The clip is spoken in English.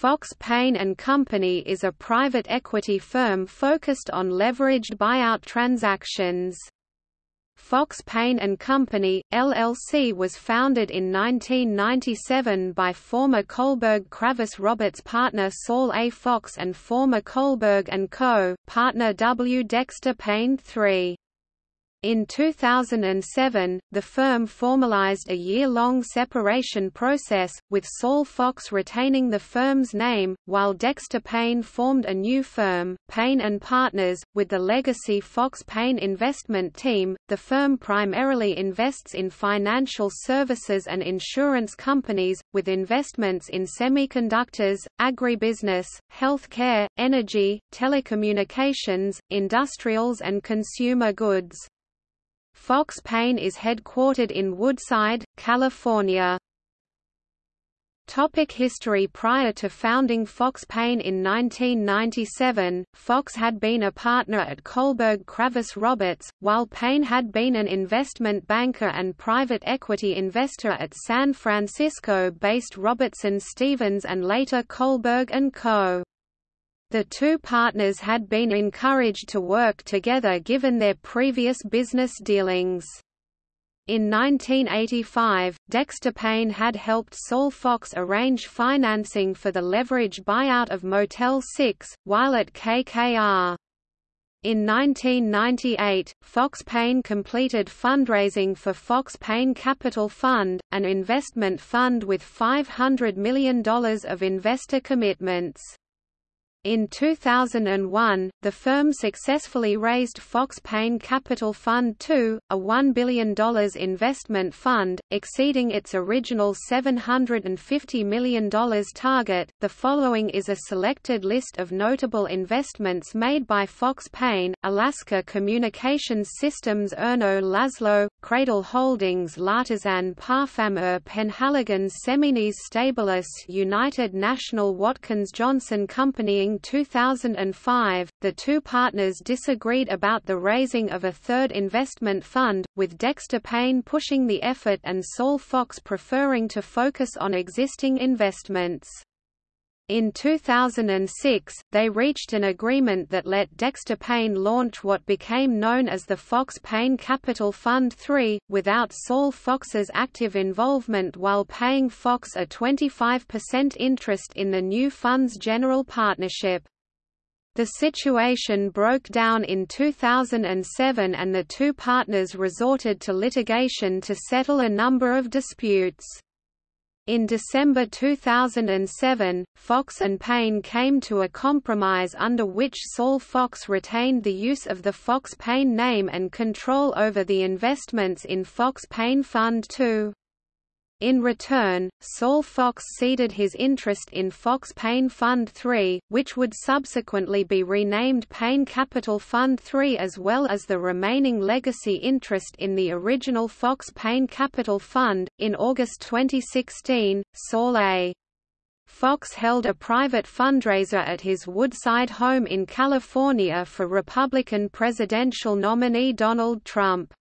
Fox Paine and Company is a private equity firm focused on leveraged buyout transactions. Fox Paine and Company, LLC was founded in 1997 by former Kohlberg Kravis Roberts partner Saul A. Fox and former Kohlberg & Co. partner W. Dexter Paine III. In 2007, the firm formalized a year-long separation process, with Saul Fox retaining the firm's name, while Dexter Paine formed a new firm, Paine & Partners, with the legacy Fox Paine investment team. The firm primarily invests in financial services and insurance companies, with investments in semiconductors, agribusiness, healthcare, energy, telecommunications, industrials and consumer goods. Fox Paine is headquartered in Woodside, California. Topic history Prior to founding Fox Paine in 1997, Fox had been a partner at Kohlberg Kravis Roberts, while Paine had been an investment banker and private equity investor at San Francisco-based Robertson Stevens and later Kohlberg & Co. The two partners had been encouraged to work together given their previous business dealings. In 1985, Dexter Paine had helped Saul Fox arrange financing for the leverage buyout of Motel 6, while at KKR. In 1998, Fox Paine completed fundraising for Fox Paine Capital Fund, an investment fund with $500 million of investor commitments. In 2001, the firm successfully raised Fox Paine Capital Fund II, a $1 billion investment fund, exceeding its original $750 million target. The following is a selected list of notable investments made by Fox Paine, Alaska Communications Systems Erno Laszlo, Cradle Holdings L'artisan Parfumeur Penhaligon's Seminis Stabilis United National Watkins Johnson Company 2005, the two partners disagreed about the raising of a third investment fund, with Dexter Paine pushing the effort and Saul Fox preferring to focus on existing investments. In 2006, they reached an agreement that let Dexter Paine launch what became known as the Fox Paine Capital Fund III, without Saul Fox's active involvement while paying Fox a 25% interest in the new fund's general partnership. The situation broke down in 2007 and the two partners resorted to litigation to settle a number of disputes. In December 2007, Fox and Paine came to a compromise under which Saul Fox retained the use of the Fox Paine name and control over the investments in Fox Paine Fund II. In return, Saul Fox ceded his interest in Fox Paine Fund III, which would subsequently be renamed Paine Capital Fund III as well as the remaining legacy interest in the original Fox Paine Capital Fund. In August 2016, Saul A. Fox held a private fundraiser at his Woodside home in California for Republican presidential nominee Donald Trump.